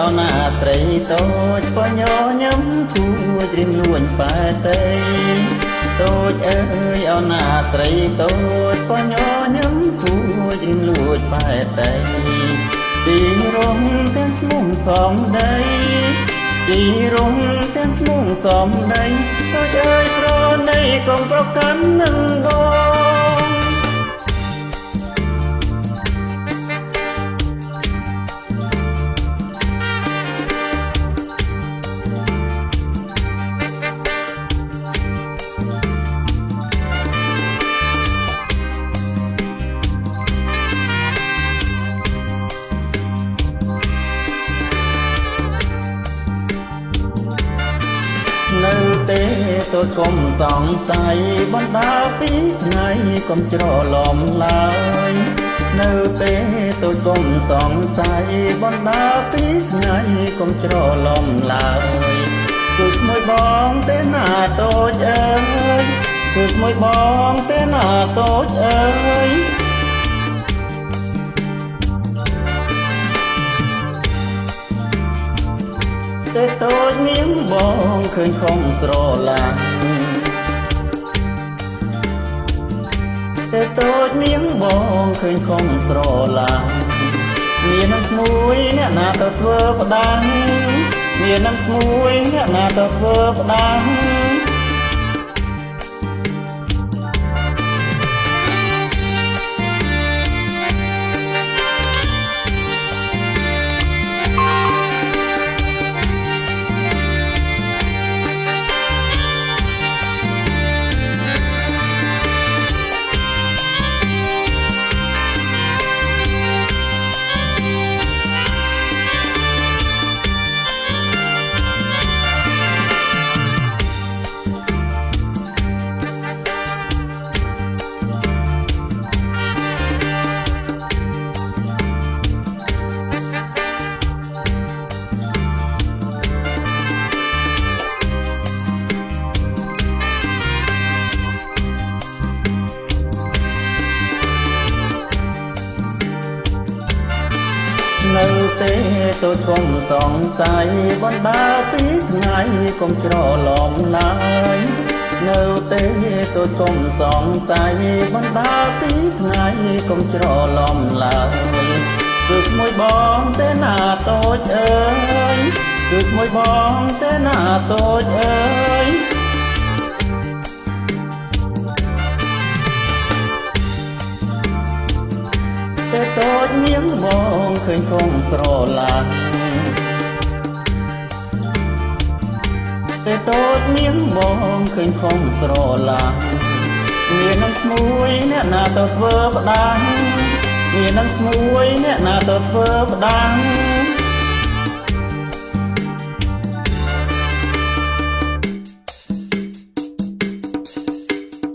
អនាត្រីតូចបញញឹមគួចរៀមលួញប៉ែតីតូចអើយអនាត្រីតូចបញញឹមគួចរៀមលួចប៉ែតីទីរងទាំងស្មុំសំដីទីរងទាំងស្មុំសំដីតូចអើយប្រណីកុំប្រកាន់នឹងបង នៅទេទៅកុំសង្ស័យបណ្ដាពីថ្ងៃកុំច្រឡំឡើយ នៅទេទៅកុំសង្ស័យបណ្ដាពីថ្ងៃកុំច្រឡំឡើយគឺស្មួយបងទេណាតូចអើយគឺស្មួយបងទេណាតូចអើយ តែតូចនាងបងឃើញខំស្រឡាញ់តែតូចនាងបងឃើញខំស្រឡាញ់មាននឹងមួយអ្នកណាទៅធ្វើផ្ដាំមាននឹងមួយអ្នកណាទៅធ្វើផ្ដាំ នៅទេទៅកុំសង្ស័យបណ្ដាពីថ្ងៃកុំច្រឡំឡើយនៅទេទៅកុំសង្ស័យបណ្ដាពីថ្ងៃកុំច្រឡំឡើយគឺមួយបងទេណាតូចអើយគឺមួយបងទេណាតូចអើយ តែតូចនាងបងឃើញគង់ស្រឡាញ់តែតូចនាងបងឃើញគង់ស្រឡាញ់មាននឹងស្មួយ អ្នកណាទៅធ្វើផ្ដាំមាននឹងស្មួយអ្នកណាទៅធ្វើផ្ដាំ